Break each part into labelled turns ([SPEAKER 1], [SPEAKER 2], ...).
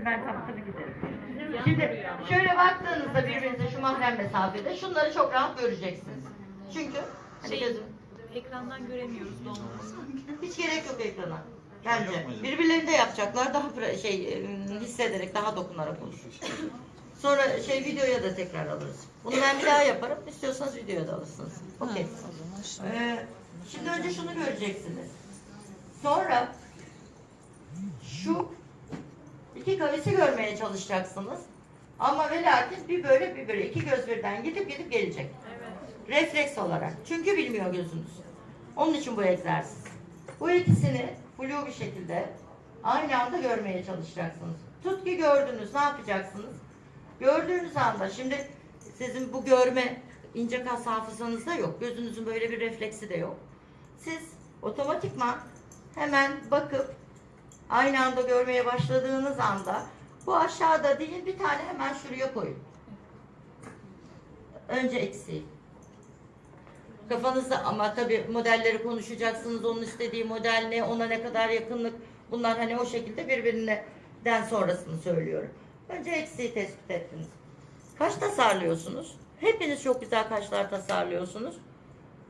[SPEAKER 1] istersen ben kapatır giderim. Şimdi şöyle baktığınızda birbirinize şu mahrem mesafede şunları çok rahat göreceksiniz. Çünkü hani
[SPEAKER 2] Şey-
[SPEAKER 1] gözüm
[SPEAKER 2] Ekrandan göremiyoruz dolmasını.
[SPEAKER 1] hiç gerek yok ekrana. Bence. Birbirlerini de yapacaklar. Daha pra- şey e, hissederek, daha dokunarak olur. Sonra şey videoya da tekrar alırız. Bunu ben bir daha yaparım. İstiyorsanız videoya da alırsınız. Okey. Ee, şimdi önce şunu göreceksiniz. Sonra şu iki kavisi görmeye çalışacaksınız. Ama ve lakin bir böyle bir böyle iki göz birden gidip gidip gelecek.
[SPEAKER 2] Evet.
[SPEAKER 1] Refleks olarak. Çünkü bilmiyor gözünüz. Onun için bu egzersiz. Bu ikisini flu bir şekilde aynı anda görmeye çalışacaksınız. Tut ki gördünüz. Ne yapacaksınız? Gördüğünüz anda şimdi sizin bu görme ince kas hafızanızda yok. Gözünüzün böyle bir refleksi de yok. Siz otomatikman hemen bakıp aynı anda görmeye başladığınız anda bu aşağıda değil bir tane hemen şuraya koyun. Önce eksiği. Kafanızda ama tabii modelleri konuşacaksınız. Onun istediği model ne, ona ne kadar yakınlık. Bunlar hani o şekilde birbirinden sonrasını söylüyorum. Önce eksiği tespit ettiniz. Kaş tasarlıyorsunuz. Hepiniz çok güzel kaşlar tasarlıyorsunuz.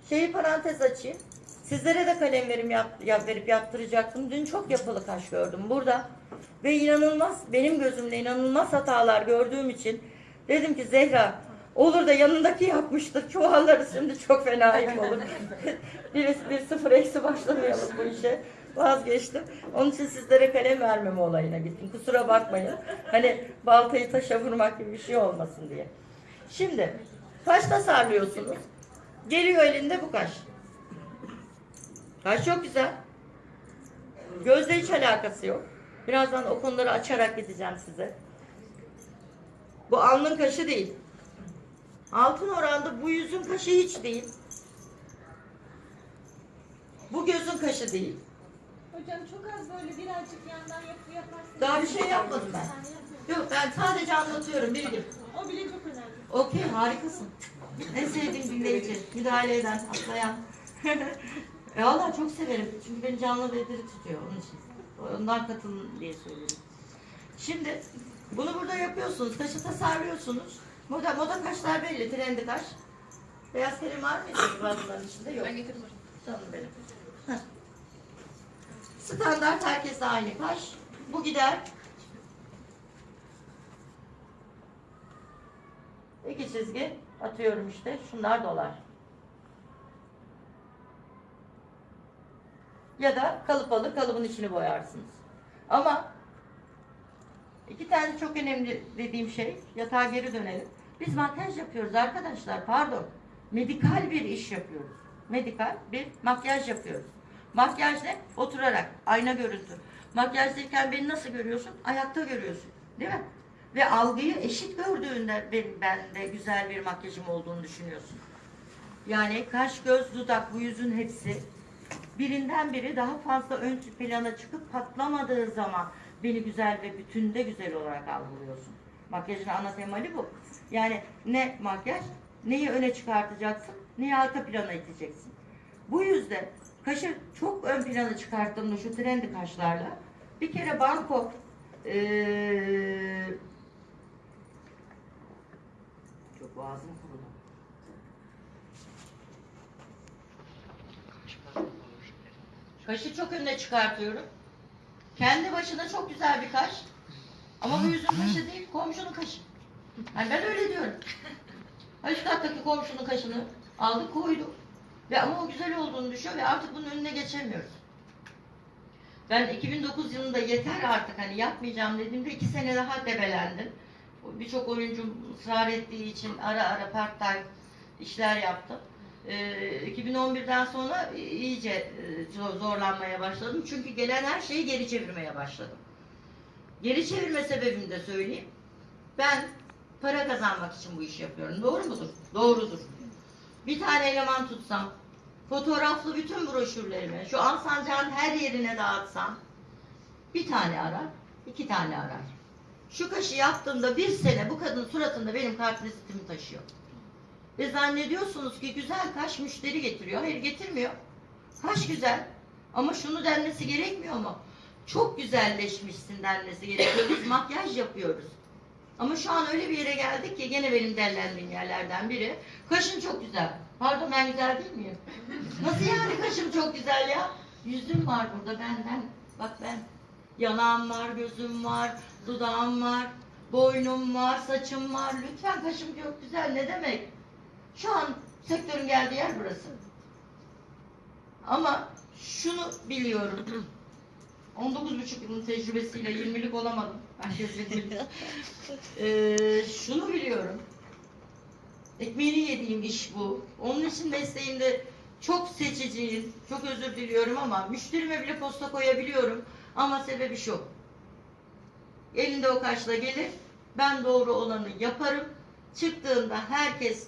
[SPEAKER 1] Şeyi parantez açayım. Sizlere de kalem verim yap, yap- verip yaptıracaktım. Dün çok yapılı kaş gördüm burada. Ve inanılmaz, benim gözümde inanılmaz hatalar gördüğüm için dedim ki Zehra olur da yanındaki yapmıştır. Çuvalları şimdi çok fena ayıp olur. bir, bir sıfır eksi başlamayalım bu işe. Vazgeçtim. Onun için sizlere kalem vermeme olayına gittim. Kusura bakmayın. Hani baltayı taşa vurmak gibi bir şey olmasın diye. Şimdi kaş tasarlıyorsunuz. Geliyor elinde bu kaş. Kaş çok güzel. Gözle hiç alakası yok. Birazdan o konuları açarak gideceğim size. Bu alnın kaşı değil. Altın oranda bu yüzün kaşı hiç değil. Bu gözün kaşı değil.
[SPEAKER 3] Hocam çok az böyle birazcık yandan yapı yaparsın.
[SPEAKER 1] Daha bir şey yapmadım ben. Yok ben sadece anlatıyorum bilgi.
[SPEAKER 3] O bile çok önemli.
[SPEAKER 1] Okey harikasın. En sevdiğim dinleyici. Müdahale eden, atlayan. e valla çok severim. Çünkü beni canlı ve diri tutuyor onun için. Ondan katılın diye söylüyorum. Şimdi bunu burada yapıyorsunuz. Kaşı tasarlıyorsunuz. Moda, moda kaşlar belli. Trendi kaş. Beyaz krem var mıydı bunların içinde? Yok.
[SPEAKER 2] Ben getirdim hocam.
[SPEAKER 1] Canım benim. Heh. Standart herkes aynı kaş. Bu gider. İki çizgi atıyorum işte. Şunlar dolar. Ya da kalıp alır kalıbın içini boyarsınız. Ama iki tane çok önemli dediğim şey yatağa geri dönelim. Biz makyaj yapıyoruz arkadaşlar pardon. Medikal bir iş yapıyoruz. Medikal bir makyaj yapıyoruz. Makyaj ne? Oturarak. Ayna görüntü. Makyajdayken beni nasıl görüyorsun? Ayakta görüyorsun. Değil mi? Ve algıyı eşit gördüğünde ben, ben de güzel bir makyajım olduğunu düşünüyorsun. Yani kaş, göz, dudak bu yüzün hepsi birinden biri daha fazla ön plana çıkıp patlamadığı zaman beni güzel ve bütünde güzel olarak algılıyorsun. Makyajın ana temali bu. Yani ne makyaj, neyi öne çıkartacaksın, neyi arka plana iteceksin. Bu yüzden kaşı çok ön plana çıkarttığımda şu trendi kaşlarla bir kere banko eee çok boğazım kurudu. Kaşı çok önüne çıkartıyorum. Kendi başına çok güzel bir kaş. Ama bu yüzün kaşı değil, komşunun kaşı. Hani ben öyle diyorum. Üst kattaki komşunun kaşını aldık koyduk. Ve ama o güzel olduğunu düşüyor ve artık bunun önüne geçemiyoruz. Ben 2009 yılında yeter artık hani yapmayacağım dediğimde iki sene daha debelendim. Birçok oyuncu ısrar ettiği için ara ara part time işler yaptım. Ee, 2011'den sonra iyice e, zor- zorlanmaya başladım. Çünkü gelen her şeyi geri çevirmeye başladım. Geri çevirme sebebimi de söyleyeyim. Ben para kazanmak için bu işi yapıyorum. Doğru mudur? Doğrudur. Bir tane eleman tutsam, fotoğraflı bütün broşürlerimi şu Alsancak'ın her yerine dağıtsam, bir tane arar, iki tane arar. Şu kaşı yaptığımda bir sene bu kadın suratında benim kartvizitimi taşıyor. Ve zannediyorsunuz ki güzel kaş müşteri getiriyor. Hayır getirmiyor. Kaş güzel. Ama şunu denmesi gerekmiyor mu? çok güzelleşmişsin denmesi gerekiyor. Biz makyaj yapıyoruz. Ama şu an öyle bir yere geldik ki gene benim dellendiğim yerlerden biri. Kaşın çok güzel. Pardon ben güzel değil miyim? Nasıl yani kaşım çok güzel ya? Yüzüm var burada benden. Bak ben yanağım var, gözüm var, dudağım var, boynum var, saçım var. Lütfen kaşım çok güzel. Ne demek? Şu an sektörün geldiği yer burası. Ama şunu biliyorum. 19,5 yılın tecrübesiyle 20'lik olamadım. Herkes bilir. Ee, şunu biliyorum. Ekmeğini yediğim iş bu. Onun için mesleğimde çok seçiciyim. Çok özür diliyorum ama müşterime bile posta koyabiliyorum. Ama sebebi şu. Elinde o kaşla gelir. Ben doğru olanı yaparım. Çıktığında herkes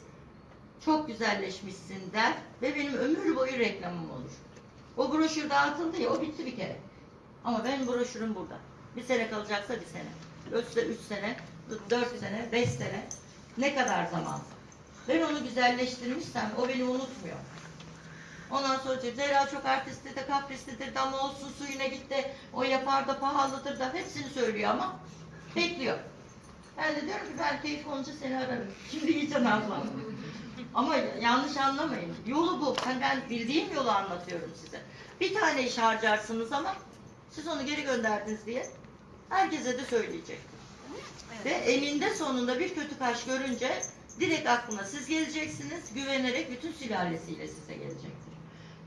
[SPEAKER 1] çok güzelleşmişsin der ve benim ömür boyu reklamım olur. O broşür dağıtıldı ya o bitti bir kere. Ama benim broşürüm burada. Bir sene kalacaksa bir sene. Ölçüde üç sene, dört sene, beş sene. Ne kadar zaman? Ben onu güzelleştirmişsem o beni unutmuyor. Ondan sonra diyor, Zehra çok artistlidir, kaprislidir, damla olsun suyuna gitti, o yapar da pahalıdır da hepsini söylüyor ama bekliyor. Ben de diyorum ki ben keyif olunca seni ararım. Şimdi iyice nazlandım. Ama yanlış anlamayın. Yolu bu. Hani ben bildiğim yolu anlatıyorum size. Bir tane iş harcarsınız ama siz onu geri gönderdiniz diye herkese de söyleyecek. Ve eninde sonunda bir kötü kaş görünce direkt aklına siz geleceksiniz. Güvenerek bütün sülalesiyle size gelecektir.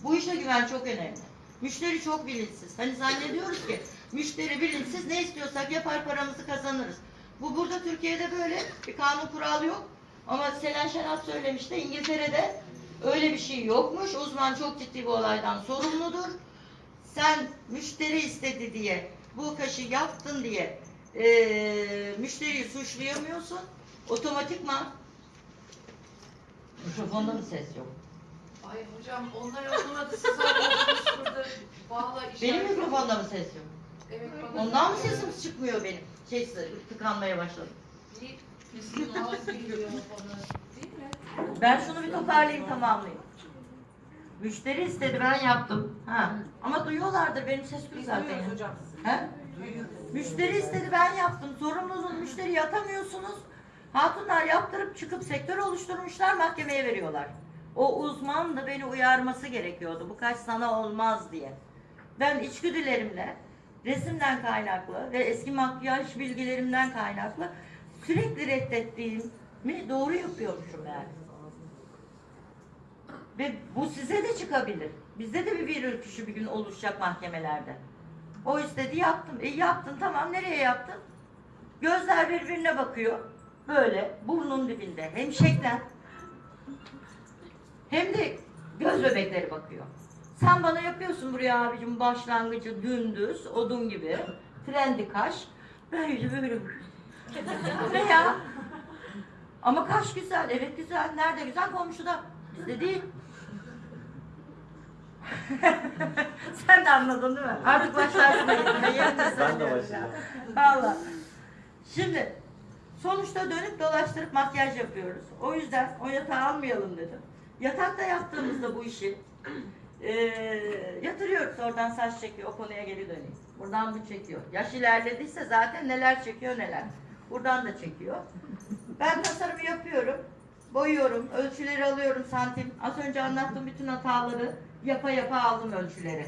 [SPEAKER 1] Bu işte güven çok önemli. Müşteri çok bilinçsiz. Hani zannediyoruz ki müşteri bilinçsiz ne istiyorsak yapar paramızı kazanırız. Bu burada Türkiye'de böyle bir kanun kural yok. Ama Selen Şenat söylemişti İngiltere'de öyle bir şey yokmuş. Uzman çok ciddi bu olaydan sorumludur. Sen müşteri istedi diye bu kaşı yaptın diye eee müşteriyi suçlayamıyorsun. Otomatikman mikrofonda mı ses yok?
[SPEAKER 4] Ay hocam onlar olmadı siz burada bağla işaret.
[SPEAKER 1] Benim mikrofonda mı ses yok?
[SPEAKER 4] Evet.
[SPEAKER 1] Ondan mı sesim çıkmıyor benim? Şey tıkanmaya başladı.
[SPEAKER 4] Bir kesin ağız geliyor bana. Değil mi?
[SPEAKER 1] Ben şunu bir toparlayayım tamamlayayım. Müşteri istedi ben yaptım. Ha. Ama duyuyorlardır benim ses
[SPEAKER 4] Biz
[SPEAKER 1] zaten.
[SPEAKER 4] duyuyoruz
[SPEAKER 1] ya.
[SPEAKER 4] hocam.
[SPEAKER 1] He? Müşteri istedi ben yaptım. Sorumlunuz müşteri atamıyorsunuz. Hatunlar yaptırıp çıkıp sektör oluşturmuşlar mahkemeye veriyorlar. O uzman da beni uyarması gerekiyordu. Bu kaç sana olmaz diye. Ben içgüdülerimle resimden kaynaklı ve eski makyaj bilgilerimden kaynaklı sürekli reddettiğimi doğru yapıyormuşum yani. Ve bu size de çıkabilir. Bizde de bir bir ürküşü bir gün oluşacak mahkemelerde. O istedi yaptım. E yaptın tamam nereye yaptın? Gözler birbirine bakıyor. Böyle burnun dibinde. Hem şeklen hem de göz bebekleri bakıyor. Sen bana yapıyorsun buraya abicim başlangıcı dümdüz, odun gibi. Trendi kaş. Böyle böyle. Ne ya? Ama kaş güzel. Evet güzel. Nerede güzel? Komşuda. Bizde değil. Sen de anladın değil mi? Artık başlarsın
[SPEAKER 5] Ben de başlayacağım.
[SPEAKER 1] ya. Valla. Şimdi sonuçta dönüp dolaştırıp makyaj yapıyoruz. O yüzden o yatağı almayalım dedim. Yatakta yaptığımızda bu işi eee, yatırıyoruz. Oradan saç çekiyor. O konuya geri döneyim. Buradan bu çekiyor. Yaş ilerlediyse zaten neler çekiyor neler. Buradan da çekiyor. Ben tasarımı yapıyorum. Boyuyorum. Ölçüleri alıyorum santim. Az önce anlattığım bütün hataları yapa yapa aldım ölçüleri.